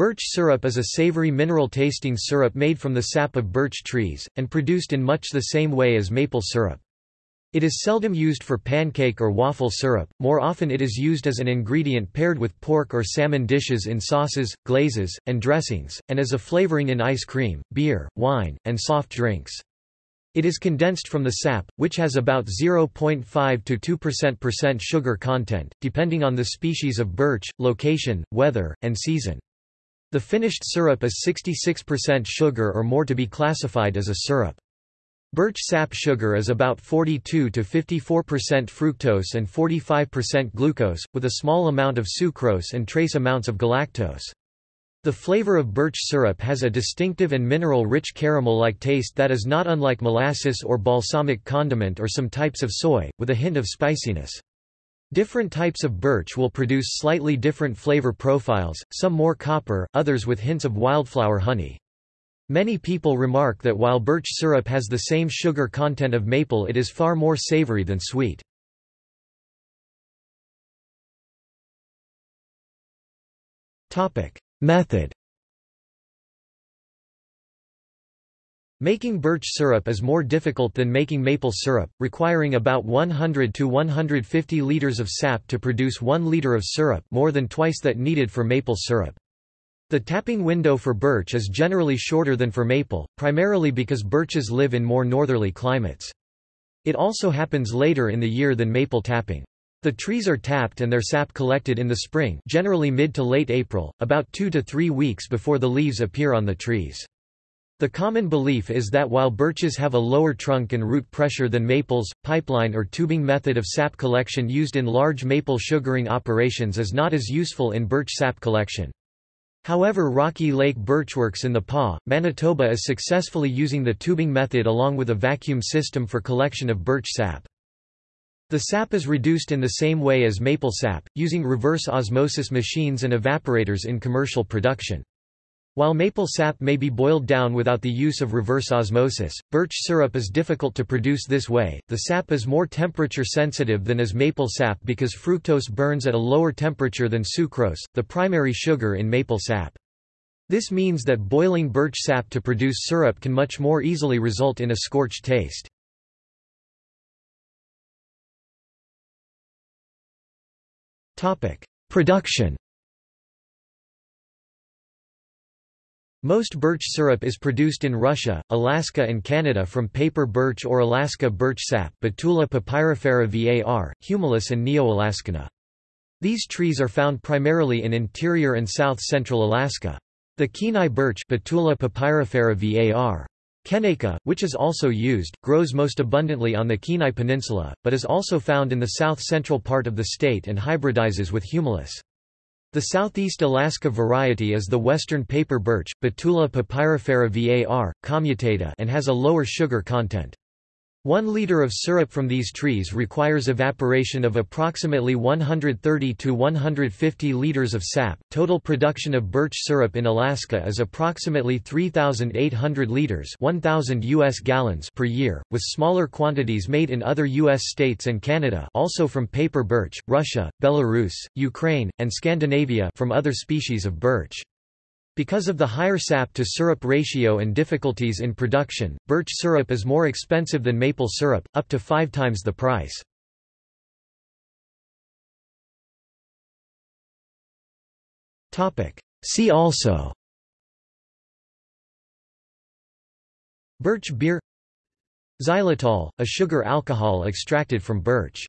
Birch syrup is a savory mineral-tasting syrup made from the sap of birch trees, and produced in much the same way as maple syrup. It is seldom used for pancake or waffle syrup, more often it is used as an ingredient paired with pork or salmon dishes in sauces, glazes, and dressings, and as a flavoring in ice cream, beer, wine, and soft drinks. It is condensed from the sap, which has about 0.5 to 2% sugar content, depending on the species of birch, location, weather, and season. The finished syrup is 66% sugar or more to be classified as a syrup. Birch sap sugar is about 42 to 54% fructose and 45% glucose, with a small amount of sucrose and trace amounts of galactose. The flavor of birch syrup has a distinctive and mineral-rich caramel-like taste that is not unlike molasses or balsamic condiment or some types of soy, with a hint of spiciness. Different types of birch will produce slightly different flavor profiles, some more copper, others with hints of wildflower honey. Many people remark that while birch syrup has the same sugar content of maple it is far more savory than sweet. Method Making birch syrup is more difficult than making maple syrup, requiring about 100 to 150 liters of sap to produce 1 liter of syrup more than twice that needed for maple syrup. The tapping window for birch is generally shorter than for maple, primarily because birches live in more northerly climates. It also happens later in the year than maple tapping. The trees are tapped and their sap collected in the spring generally mid to late April, about two to three weeks before the leaves appear on the trees. The common belief is that while birches have a lower trunk and root pressure than maples, pipeline or tubing method of sap collection used in large maple sugaring operations is not as useful in birch sap collection. However Rocky Lake Birchworks in the Pas, Manitoba is successfully using the tubing method along with a vacuum system for collection of birch sap. The sap is reduced in the same way as maple sap, using reverse osmosis machines and evaporators in commercial production. While maple sap may be boiled down without the use of reverse osmosis, birch syrup is difficult to produce this way. The sap is more temperature sensitive than is maple sap because fructose burns at a lower temperature than sucrose, the primary sugar in maple sap. This means that boiling birch sap to produce syrup can much more easily result in a scorched taste. Topic: Production Most birch syrup is produced in Russia, Alaska and Canada from paper birch or Alaska birch sap Betula papyrifera var, humilis and Neo-Alaskana. These trees are found primarily in interior and south-central Alaska. The Kenai birch Betula papyrifera var. Kenaica, which is also used, grows most abundantly on the Kenai Peninsula, but is also found in the south-central part of the state and hybridizes with humilis. The southeast Alaska variety is the western paper birch, Betula papyrifera var, commutata and has a lower sugar content. One liter of syrup from these trees requires evaporation of approximately 130 to 150 liters of sap. Total production of birch syrup in Alaska is approximately 3,800 liters (1,000 U.S. gallons) per year, with smaller quantities made in other U.S. states and Canada, also from paper birch, Russia, Belarus, Ukraine, and Scandinavia from other species of birch. Because of the higher sap-to-syrup ratio and difficulties in production, birch syrup is more expensive than maple syrup, up to five times the price. See also Birch beer Xylitol, a sugar alcohol extracted from birch